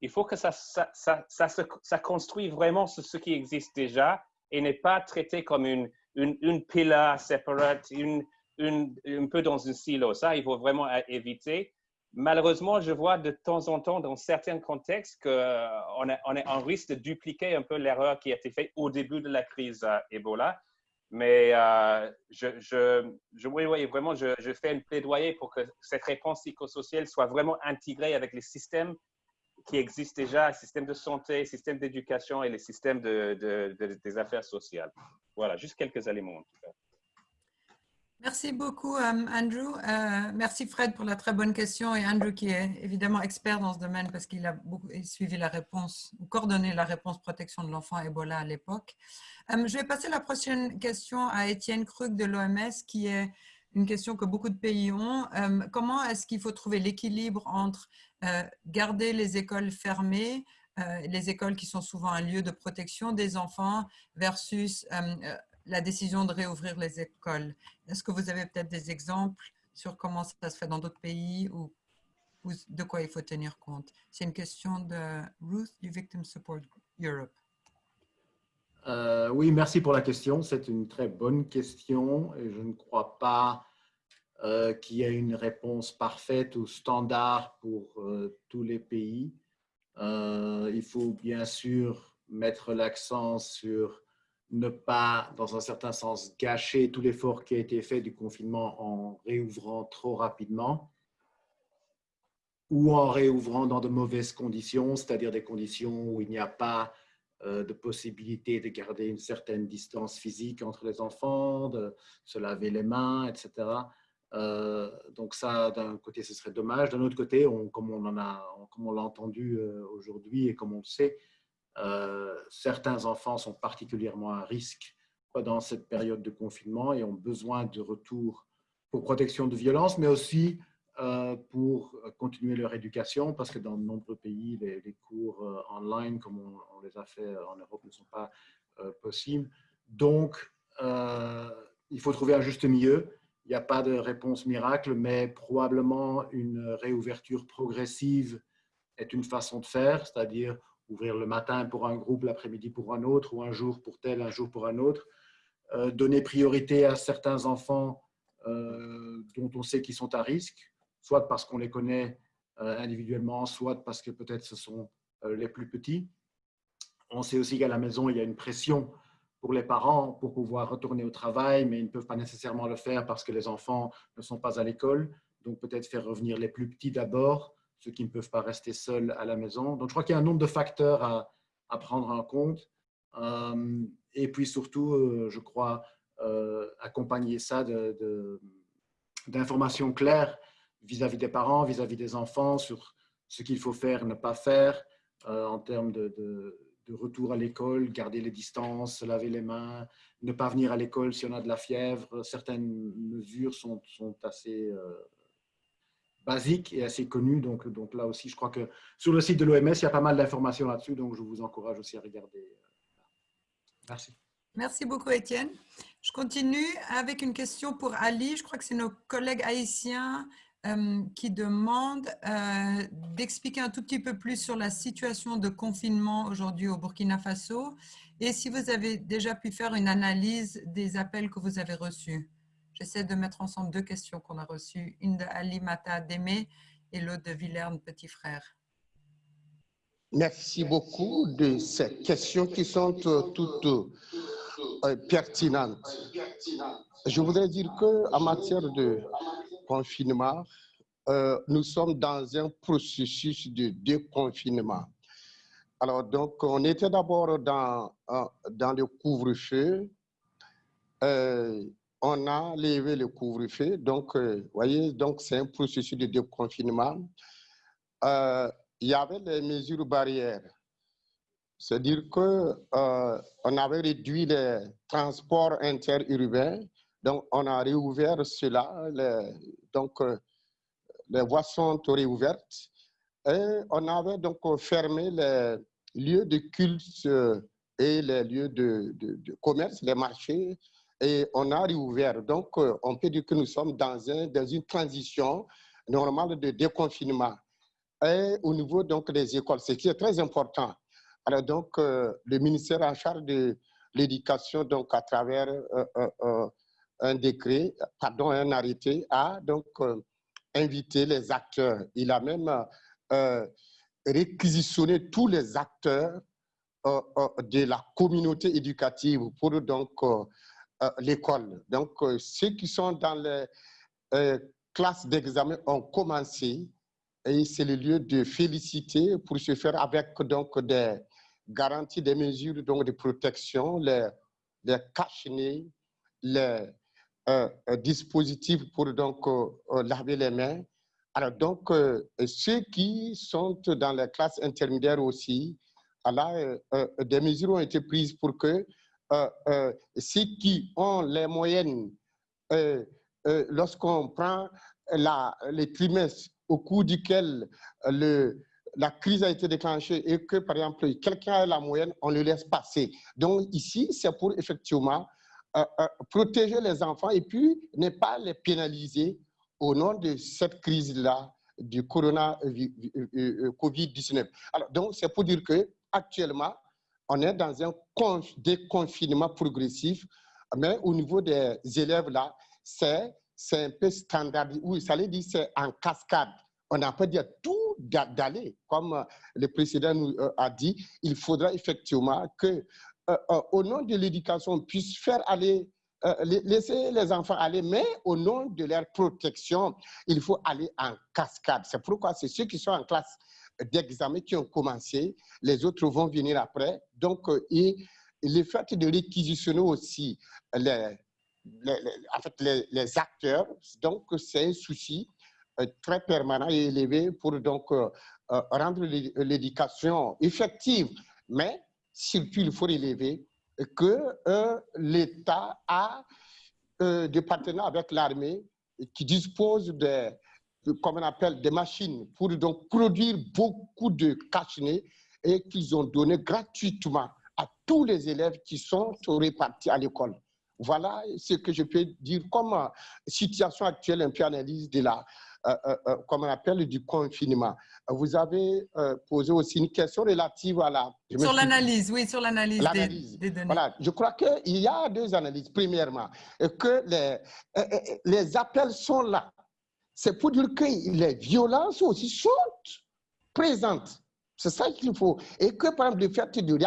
S7: il faut que ça, ça, ça, construit vraiment sur ce qui existe déjà et n'est pas traité comme une, une, une pillar séparate, une, un peu dans un silo. Ça, il faut vraiment éviter. Malheureusement, je vois de temps en temps dans certains contextes qu'on on, on, on risque de dupliquer un peu l'erreur qui a été faite au début de la crise euh, Ebola mais euh, je, je, je, oui, oui, vraiment, je, je, fais un plaidoyer pour que cette réponse psychosociale soit vraiment intégrée avec les systèmes qui existent déjà, le système de santé, système d'éducation et le système de, des affaires sociales. Voilà, juste quelques éléments en tout cas.
S4: Merci beaucoup, euh, Andrew. Euh, merci, Fred, pour la très bonne question. Et Andrew, qui est évidemment expert dans ce domaine parce qu'il a suivi la réponse, ou coordonné la réponse protection de l'enfant Ebola à l'époque. Euh, je vais passer la prochaine question à Étienne Krug de l'OMS, qui est une question que beaucoup de pays ont. comment est-ce qu'il faut trouver l'équilibre entre garder les écoles fermées, les écoles qui sont souvent un lieu de protection des enfants, versus la décision de réouvrir les écoles. Est-ce que vous avez peut-être des exemples sur comment ça se fait dans d'autres pays ou, de quoi il faut tenir compte? C'est une question de Ruth du Victim Support Europe.
S2: Euh, oui, merci pour la question. C'est une très bonne question et je ne crois pas euh, qu'il y ait une réponse parfaite ou standard pour euh, tous les pays. il faut bien sûr mettre l'accent sur ne pas, dans un certain sens, gâcher tout l'effort qui a été fait du confinement en réouvrant trop rapidement ou en réouvrant dans de mauvaises conditions, c'est-à-dire des conditions où il n'y a pas euh, de possibilité de garder une certaine distance physique entre les enfants, de se laver les mains, etc. Euh, donc ça, d'un côté, ce serait dommage. D'un autre côté, comme on comme on l'a entendu euh, aujourd'hui et comme on le sait, certains enfants sont particulièrement à risque pendant cette période de confinement et ont besoin de retour pour protection de violence, mais aussi euh, pour continuer leur éducation, parce que dans de nombreux pays, les, cours euh, online, comme on, les a fait en Europe, ne sont pas possibles. Donc, il faut trouver un juste milieu. Il n'y a pas de réponse miracle, mais probablement une réouverture progressive est une façon de faire, c'est-à-dire ouvrir le matin pour un groupe, l'après-midi pour un autre, ou un jour pour tel, un jour pour un autre. Euh, donner priorité à certains enfants euh, dont on sait qu'ils sont à risque, soit parce qu'on les connaît euh, individuellement, soit parce que peut-être ce sont les plus petits. On sait aussi qu'à la maison, il y a une pression pour les parents pour pouvoir retourner au travail, mais ils ne peuvent pas nécessairement le faire parce que les enfants ne sont pas à l'école. Donc peut-être faire revenir les plus petits d'abord ceux qui ne peuvent pas rester seuls à la maison. Donc, je crois qu'il y a un nombre de facteurs à, prendre en compte. Euh, et puis surtout, euh, je crois, euh, accompagner ça d'informations claires vis-à-vis des parents, vis-à-vis des enfants sur ce qu'il faut faire, ne pas faire en termes de, retour à l'école, garder les distances, laver les mains, ne pas venir à l'école si on a de la fièvre. Certaines mesures sont assez basique et assez connu. Donc, donc là aussi, je crois que sur le site de l'OMS, il y a pas mal d'informations là-dessus. Donc, je vous encourage aussi à regarder. Merci.
S4: Merci beaucoup, Étienne. Je continue avec une question pour Ali. Je crois que c'est nos collègues haïtiens euh, qui demandent euh, d'expliquer un tout petit peu plus sur la situation de confinement aujourd'hui au Burkina Faso et si vous avez déjà pu faire une analyse des appels que vous avez reçus. J'essaie de mettre ensemble deux questions qu'on a reçues, une de Ali Mata Démé et l'autre de Villerne Petit Frère.
S5: Merci beaucoup de ces questions qui sont euh, toutes euh, pertinentes. Je voudrais dire qu'en matière de confinement, euh, nous sommes dans un processus de déconfinement. Alors, donc, on était d'abord dans, dans le couvre-feu on a levé le couvre-feu. Donc, euh, vous voyez, donc c'est un processus de déconfinement. Euh, il y avait les mesures barrières. C'est-à-dire qu'on euh, avait réduit les transports interurbains. Donc, on a réouvert cela. donc, les voies sont réouvertes. Et on avait donc fermé les lieux de culte et les lieux de commerce, les marchés, et on a réouvert. Donc, euh, on peut dire que nous sommes dans, un, dans une transition normale de déconfinement. Et au niveau donc, des écoles, ce qui est très important. Alors, donc, euh, le ministère en charge de l'éducation, donc, à travers euh, un décret, pardon, un arrêté, a donc invité les acteurs. Il a même réquisitionné tous les acteurs de la communauté éducative pour donc l'école. Donc, euh, ceux qui sont dans les euh, classes d'examen ont commencé et c'est le lieu de féliciter pour se faire avec donc des garanties, des mesures donc, de protection, les, les les euh, euh, dispositifs pour donc euh, laver les mains. Alors donc, ceux qui sont dans les classes intermédiaires aussi, là, des mesures ont été prises pour que ceux qui ont les moyennes, lorsqu'on prend les trimestres au cours duquel la crise a été déclenchée et que, par exemple, quelqu'un a la moyenne, on le laisse passer. Donc, ici, c'est pour effectivement euh, euh, protéger les enfants et puis ne pas les pénaliser au nom de cette crise-là du corona euh, Covid-19. Alors, donc, c'est pour dire que actuellement, on est dans un déconfinement progressif, mais au niveau des élèves là, c'est un peu standard. Oui, ça veut dire c'est en cascade. On n'a pas dit tout d'aller, comme le précédent nous a dit. Il faudra effectivement que euh, euh, au nom de l'éducation, puisse faire aller, euh, laisser les enfants aller, mais au nom de leur protection, il faut aller en cascade. C'est pourquoi c'est ceux qui sont en classe d'examen qui ont commencé, les autres vont venir après. Donc, et, le fait de réquisitionner aussi les, les, acteurs, donc c'est un souci très permanent et élevé pour donc rendre l'éducation effective. Mais surtout, il faut relever que euh, l'État a euh, des partenaires avec l'armée qui disposent de, comme on appelle, des machines pour donc produire beaucoup de cache et qu'ils ont donné gratuitement à tous les élèves qui sont répartis à l'école. Voilà ce que je peux dire comme euh, situation actuelle, un peu analyse de la, euh, euh, comme on appelle, du confinement. Vous avez posé aussi une question relative à la...
S4: Sur l'analyse, oui, sur l'analyse des, données.
S5: Voilà, je crois qu'il y a deux analyses. Premièrement, que les, les appels sont là. C'est pour dire que les violences aussi sont présentes. C'est ça qu'il faut. Et que, par exemple, le fait de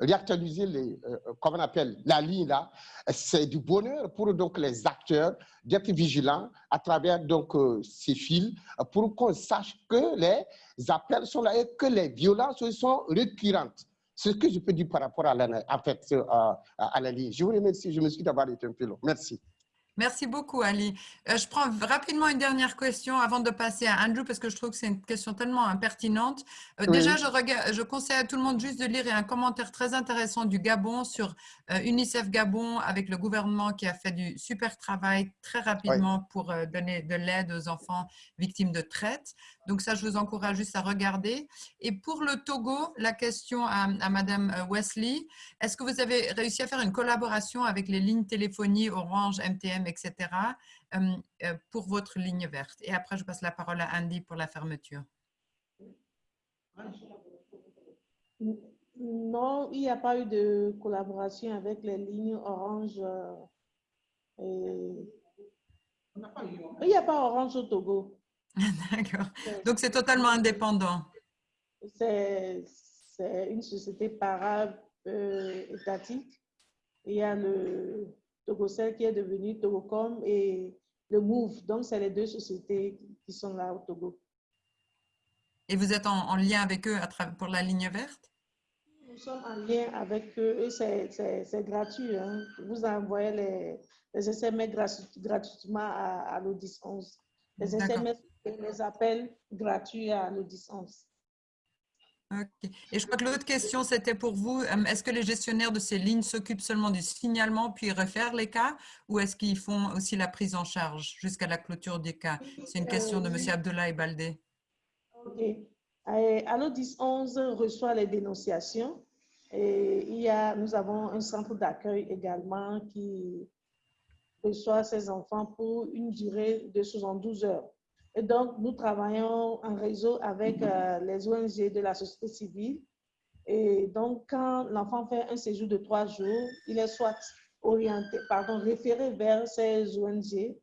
S5: réactualiser, les, euh, on appelle, la ligne là, c'est du bonheur pour donc les acteurs d'être vigilants à travers donc euh, ces fils pour qu'on sache que les appels sont là et que les violences sont récurrentes. C'est ce que je peux dire par rapport à la, euh, la ligne. Je vous remercie. Je me suis d'avoir été un peu long. Merci.
S4: Merci beaucoup, Ali. Euh, je prends rapidement une dernière question avant de passer à Andrew parce que je trouve que c'est une question tellement impertinente. Euh, déjà, je, regarde, je conseille à tout le monde juste de lire un commentaire très intéressant du Gabon sur euh, UNICEF Gabon avec le gouvernement qui a fait du super travail très rapidement pour donner de l'aide aux enfants victimes de traite. Donc ça, je vous encourage juste à regarder. Et pour le Togo, la question à, Madame euh, Wesley, est-ce que vous avez réussi à faire une collaboration avec les lignes téléphonie Orange, MTM, etc. Euh, euh, pour votre ligne verte? Et après, je passe la parole à Andy pour la fermeture.
S6: Non, il n'y a pas eu de collaboration avec les lignes Orange. il n'y a pas Orange au Togo.
S4: D'accord. Donc, c'est totalement indépendant.
S6: C'est une société para-étatique. Il y a le Togocel qui est devenu Togocom et le Move. Donc, c'est les deux sociétés qui sont là au Togo.
S4: Et vous êtes en, lien avec eux à pour la ligne verte?
S6: Nous sommes en lien avec eux et c'est gratuit. Hein. Vous envoyez les, les SMS gratuitement à, à l'Audis 11. Les SMS les appels gratuits à l'audience.
S4: Ok. Et je crois que l'autre question, c'était pour vous. Euh, est-ce que les gestionnaires de ces lignes s'occupent seulement du signalement puis refaire les cas ou est-ce qu'ils font aussi la prise en charge jusqu'à la clôture des cas? C'est une question de M. Abdullah Baldé.
S6: Ok. Allo 11 reçoit les dénonciations et il y a, nous avons un centre d'accueil également qui reçoit ces enfants pour une durée de 72 heures. Et donc, nous travaillons en réseau avec euh, les ONG de la société civile. Et donc, quand l'enfant fait un séjour de trois jours, il est soit orienté, pardon, référé vers ces ONG,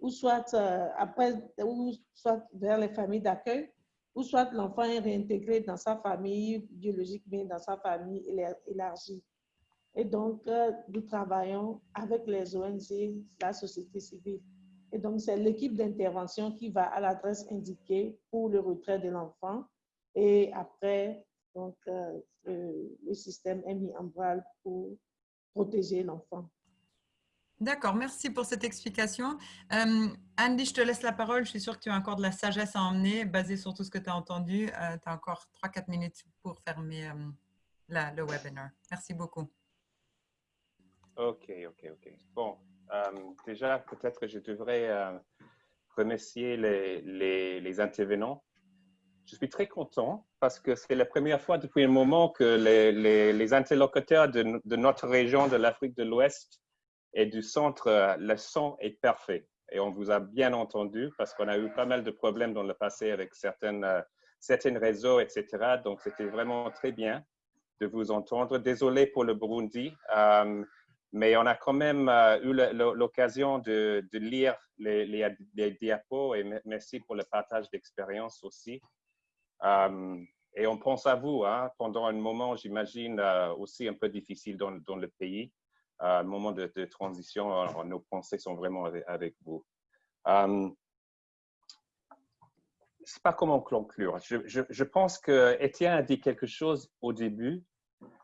S6: ou soit euh, après, ou soit vers les familles d'accueil, ou soit l'enfant est réintégré dans sa famille biologique, mais dans sa famille élargie. Et donc, euh, nous travaillons avec les ONG, la société civile. Et donc, c'est l'équipe d'intervention qui va à l'adresse indiquée pour le retrait de l'enfant. Et après, donc, euh, le système est mis en place pour protéger l'enfant.
S4: D'accord, merci pour cette explication. Euh, Andy, je te laisse la parole. Je suis sûre que tu as encore de la sagesse à emmener, basée sur tout ce que tu as entendu. Euh, tu as encore 3-4 minutes pour fermer la, le webinaire. Merci beaucoup.
S7: OK, OK, OK. Bon, déjà, peut-être je devrais remercier les, intervenants je suis très content parce que c'est la première fois depuis un moment que les, interlocuteurs de, notre région de l'Afrique de l'Ouest et du centre, le son est parfait. Et on vous a bien entendu parce qu'on a eu pas mal de problèmes dans le passé avec certaines, euh, certains réseaux, etc. Donc, c'était vraiment très bien de vous entendre. Désolé pour le Burundi, euh, mais on a quand même euh, eu l'occasion de, lire les, diapos et merci pour le partage d'expérience aussi. Euh, et on pense à vous hein, pendant un moment, j'imagine, euh, aussi un peu difficile dans, le pays, un moment de, transition. nos pensées sont vraiment avec, vous. Euh, je ne sais pas comment conclure. Je pense que Étienne a dit quelque chose au début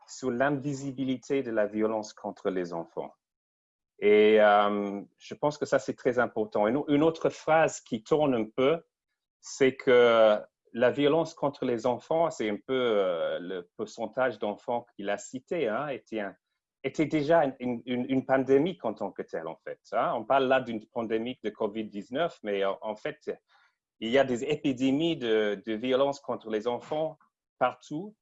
S7: sur l'invisibilité de la violence contre les enfants. Et je pense que ça, c'est très important. Une, une autre phrase qui tourne un peu, c'est que la violence contre les enfants, c'est un peu euh, le pourcentage d'enfants qu'il a cité, hein, était, était, déjà une, pandémie en tant que telle, en fait. Hein. On parle là d'une pandémie de COVID-19, mais en, fait, il y a des épidémies de, violence contre les enfants partout.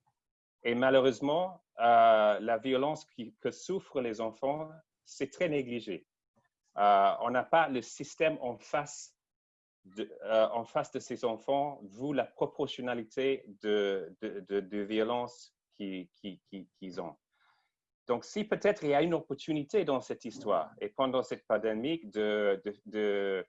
S7: Et malheureusement, euh, la violence que souffrent les enfants, c'est très négligé. Euh, on n'a pas le système en face euh, en face de ces enfants, vous, la proportionnalité de, de, de, violence qu'ils ont. Donc, si peut-être il y a une opportunité dans cette histoire et pendant cette pandémie de, de,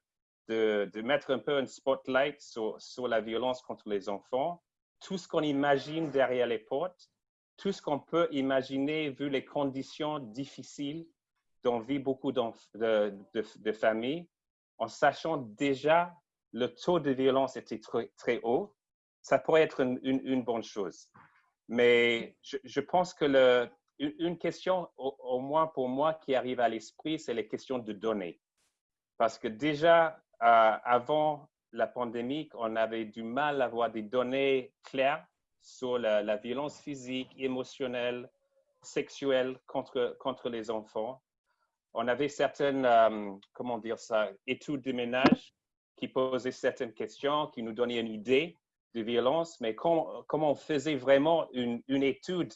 S7: de, mettre un peu un spotlight sur la violence contre les enfants, tout ce qu'on imagine derrière les portes, tout ce qu'on peut imaginer vu les conditions difficiles dont vivent beaucoup de, familles, en sachant déjà le taux de violence était très, très haut, ça pourrait être une, bonne chose. Mais je, je pense que le, une question, au, moins pour moi, qui arrive à l'esprit, c'est les questions de données. Parce que déjà, euh, avant la pandémie, on avait du mal à avoir des données claires sur la, violence physique, émotionnelle, sexuelle contre, contre les enfants. On avait certaines, euh, comment dire ça, études de ménage qui posait certaines questions, qui nous donnait une idée de violence, mais quand, on faisait vraiment une, une, étude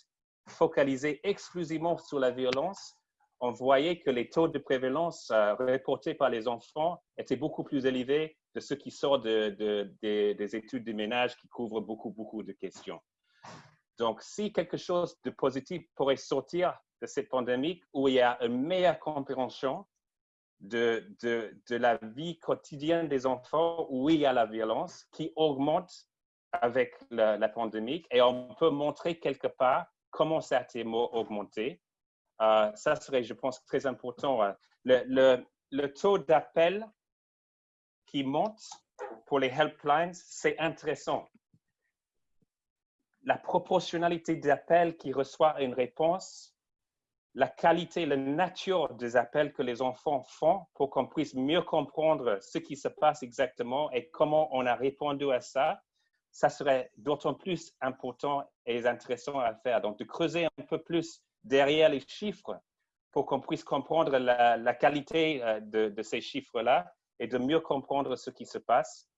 S7: focalisée exclusivement sur la violence, on voyait que les taux de prévalence euh, reportés par les enfants étaient beaucoup plus élevés de ceux qui de, des études de ménage qui couvrent beaucoup, beaucoup de questions. Donc, si quelque chose de positif pourrait sortir de cette pandémie où il y a une meilleure compréhension de, la vie quotidienne des enfants où il y a la violence qui augmente avec la, pandémie et on peut montrer quelque part comment ça a été augmenté. Ça serait, je pense, très important. Le, le taux d'appel qui monte pour les helplines, c'est intéressant. La proportionnalité d'appels qui reçoit une réponse la qualité, la nature des appels que les enfants font pour qu'on puisse mieux comprendre ce qui se passe exactement et comment on a répondu à ça, ça serait d'autant plus important et intéressant à faire. Donc, de creuser un peu plus derrière les chiffres pour qu'on puisse comprendre la, qualité euh, de, ces chiffres-là et de mieux comprendre ce qui se passe.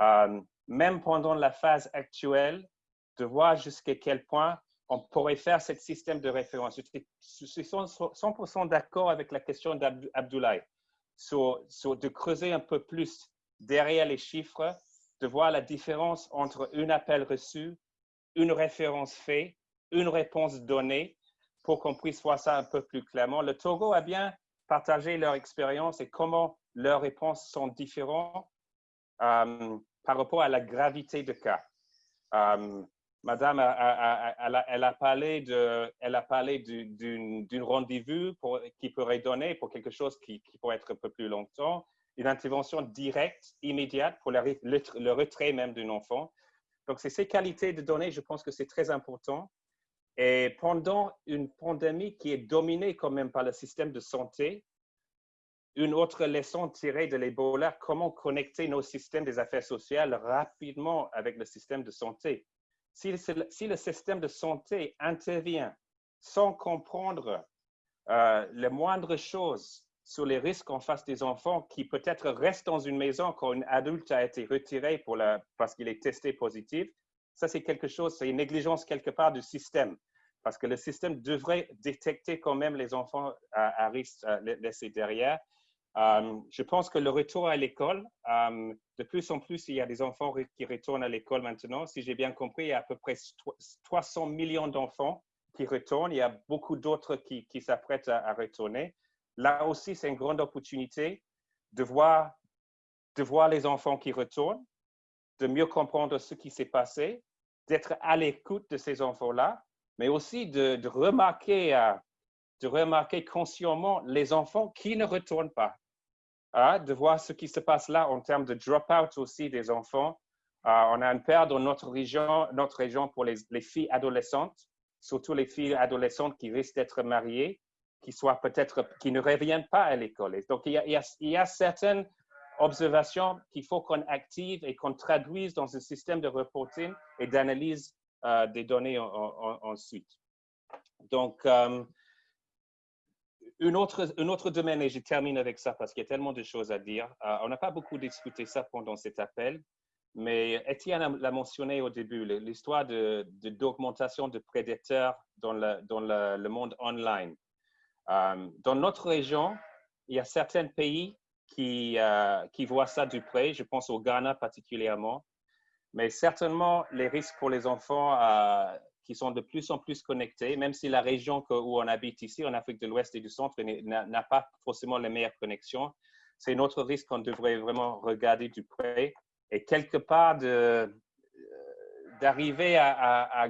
S7: Euh, même pendant la phase actuelle, de voir jusqu'à quel point on pourrait faire ce système de référence. Je suis 100% d'accord avec la question d'Abdoulaye sur, de creuser un peu plus derrière les chiffres, de voir la différence entre un appel reçu, une référence faite, une réponse donnée, pour qu'on puisse voir ça un peu plus clairement. Le Togo a bien partagé leur expérience et comment leurs réponses sont différentes euh, par rapport à la gravité de cas. Euh, Madame, elle a parlé de, d'une rendez-vous qui pourrait donner pour quelque chose qui, pourrait être un peu plus longtemps. une intervention directe, immédiate pour le retrait même d'un enfant. Donc, c'est ces qualités de données, je pense que c'est très important. Et pendant une pandémie qui est dominée quand même par le système de santé, une autre leçon tirée de l'Ebola, comment connecter nos systèmes des affaires sociales rapidement avec le système de santé? Si, le système de santé intervient sans comprendre euh, les moindres choses sur les risques en face des enfants qui peut-être restent dans une maison quand un adulte a été retiré pour la, parce qu'il est testé positif, ça c'est quelque chose, c'est une négligence quelque part du système parce que le système devrait détecter quand même les enfants à, à risque laissés derrière euh, je pense que le retour à l'école, euh, de plus en plus, il y a des enfants qui retournent à l'école maintenant. Si j'ai bien compris, il y a à peu près 300 millions d'enfants qui retournent. Il y a beaucoup d'autres qui, s'apprêtent à, retourner. Là aussi, c'est une grande opportunité de voir, les enfants qui retournent, de mieux comprendre ce qui s'est passé, d'être à l'écoute de ces enfants-là, mais aussi de, euh, de remarquer consciemment les enfants qui ne retournent pas, hein, de voir ce qui se passe là en termes de drop-out aussi des enfants. Euh, on a une peur dans notre région, notre région pour les, filles adolescentes, surtout les filles adolescentes qui risquent d'être mariées, qui ne reviennent pas à l'école. Donc, il y, a, certaines observations qu'il faut qu'on active et qu'on traduise dans un système de reporting et d'analyse euh, des données ensuite. Donc, euh, un autre, un autre domaine, et je termine avec ça parce qu'il y a tellement de choses à dire. Euh, on n'a pas beaucoup discuté ça pendant cet appel, mais Étienne l'a mentionné au début, l'histoire d'augmentation de, de, prédateurs dans le, dans le, monde online. Euh, dans notre région, il y a certains pays qui, euh, qui voient ça du près. Je pense au Ghana particulièrement. Mais certainement, les risques pour les enfants qui sont de plus en plus connectés, même si la région où on habite ici, en Afrique de l'Ouest et du Centre, n'a pas forcément les meilleures connexions. C'est notre risque qu'on devrait vraiment regarder du près et quelque part euh, d'arriver à,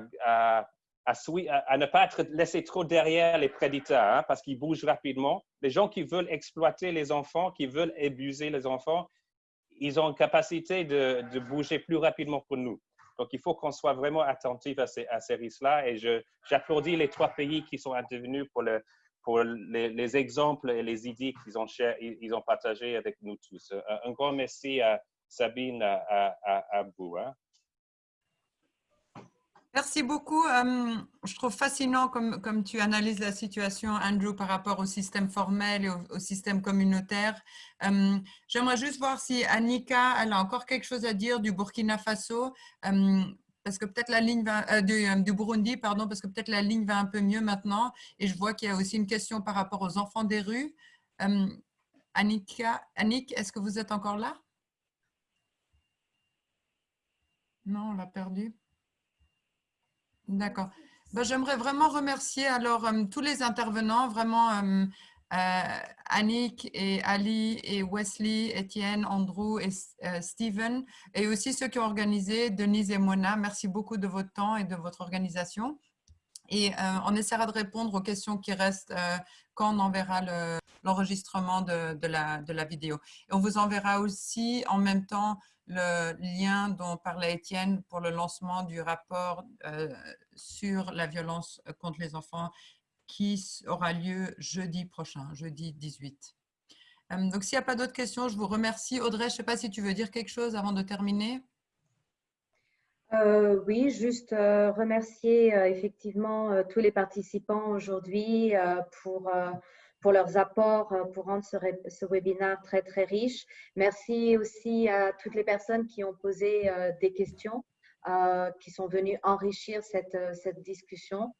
S7: ne pas être laissé trop derrière les prédateurs hein, parce qu'ils bougent rapidement. Les gens qui veulent exploiter les enfants, qui veulent abuser les enfants, ils ont une capacité de, de bouger plus rapidement que nous. Donc, il faut qu'on soit vraiment attentif à ces, risques-là. Et j'applaudis les trois pays qui sont intervenus pour, le, pour les, les, exemples et les idées qu'ils ont, ils partagées avec nous tous. Un grand merci à Sabine, à, à. Hein.
S4: Merci beaucoup. Euh, je trouve fascinant comme, comme tu analyses la situation, Andrew, par rapport au système formel et au, système communautaire. Euh, j'aimerais juste voir si Annika, a encore quelque chose à dire du Burkina Faso, euh, parce que peut-être la ligne va, du, Burundi, pardon, parce que peut-être la ligne va un peu mieux maintenant. Et je vois qu'il y a aussi une question par rapport aux enfants des rues. Annika, Annick, est-ce que vous êtes encore là? Non, on l'a perdu. D'accord. Ben, J'aimerais vraiment remercier alors euh, tous les intervenants, vraiment euh, euh, Annick et Ali et Wesley, Étienne, Andrew et Steven, et aussi ceux qui ont organisé, Denise et Mona. Merci beaucoup de votre temps et de votre organisation. Et on essaiera de répondre aux questions qui restent quand on enverra l'enregistrement de, la, vidéo. Et on vous enverra aussi en même temps le lien dont parlait Étienne pour le lancement du rapport euh, sur la violence contre les enfants qui aura lieu jeudi prochain, jeudi 18. Euh, donc, s'il n'y a pas d'autres questions, je vous remercie. Audrey, je ne sais pas si tu veux dire quelque chose avant de terminer.
S1: Euh, oui, juste remercier effectivement tous les participants aujourd'hui pour pour leurs apports euh, pour rendre ce, ce, webinaire très, très riche. Merci aussi à toutes les personnes qui ont posé euh, des questions, euh, qui sont venues enrichir cette, cette discussion.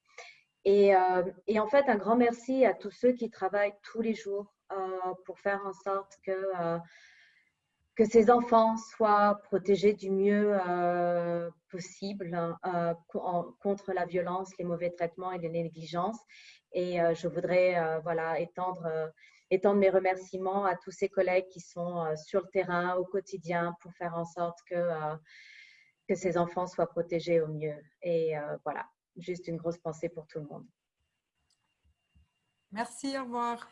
S1: Et, en fait, un grand merci à tous ceux qui travaillent tous les jours pour faire en sorte que, que ces enfants soient protégés du mieux possible contre la violence, les mauvais traitements et les négligences. Et euh, je voudrais euh, voilà, étendre, euh, étendre mes remerciements à tous ces collègues qui sont sur le terrain au quotidien pour faire en sorte que, que ces enfants soient protégés au mieux. Et voilà, juste une grosse pensée pour tout le monde.
S4: Merci, au revoir.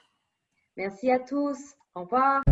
S1: Merci à tous. Au revoir.